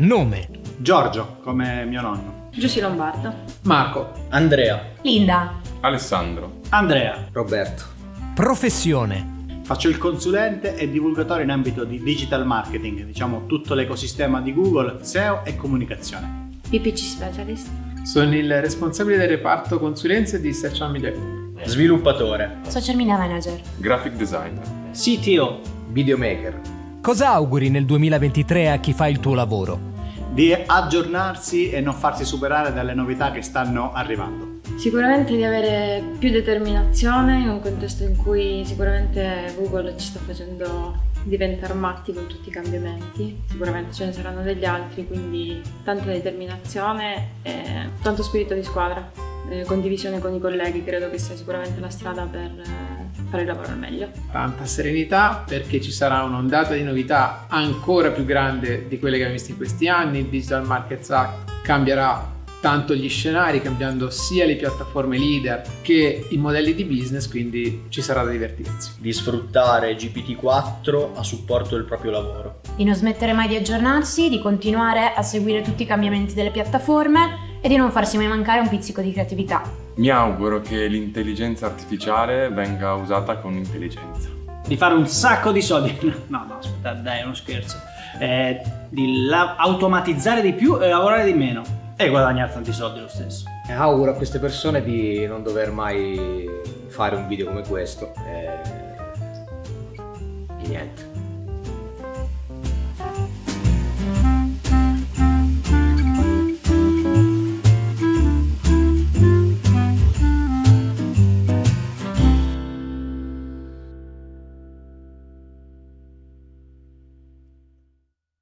Nome. Giorgio, come mio nonno. Giussi Lombardo. Marco. Andrea. Linda. Alessandro. Andrea. Roberto. Professione. Faccio il consulente e divulgatore in ambito di digital marketing, diciamo tutto l'ecosistema di Google, SEO e comunicazione. PPC Specialist. Sono il responsabile del reparto consulenze di Social Media Group. Sviluppatore. Social media manager. Graphic designer. CTO. Videomaker. Cosa auguri nel 2023 a chi fa il tuo lavoro? Di aggiornarsi e non farsi superare dalle novità che stanno arrivando. Sicuramente di avere più determinazione in un contesto in cui sicuramente Google ci sta facendo diventare matti con tutti i cambiamenti. Sicuramente ce ne saranno degli altri, quindi tanta determinazione e tanto spirito di squadra. Eh, condivisione con i colleghi credo che sia sicuramente la strada per eh, fare il lavoro al meglio. Tanta serenità perché ci sarà un'ondata di novità ancora più grande di quelle che abbiamo visto in questi anni. Il Digital Markets Act cambierà tanto gli scenari, cambiando sia le piattaforme leader che i modelli di business, quindi ci sarà da divertirsi. Di sfruttare GPT-4 a supporto del proprio lavoro. Di non smettere mai di aggiornarsi, di continuare a seguire tutti i cambiamenti delle piattaforme e di non farsi mai mancare un pizzico di creatività. Mi auguro che l'intelligenza artificiale venga usata con intelligenza. Di fare un sacco di soldi. No, no, aspetta, dai, è uno scherzo. Eh, di automatizzare di più e lavorare di meno. E guadagnare tanti soldi lo stesso. E auguro a queste persone di non dover mai fare un video come questo. E... e niente.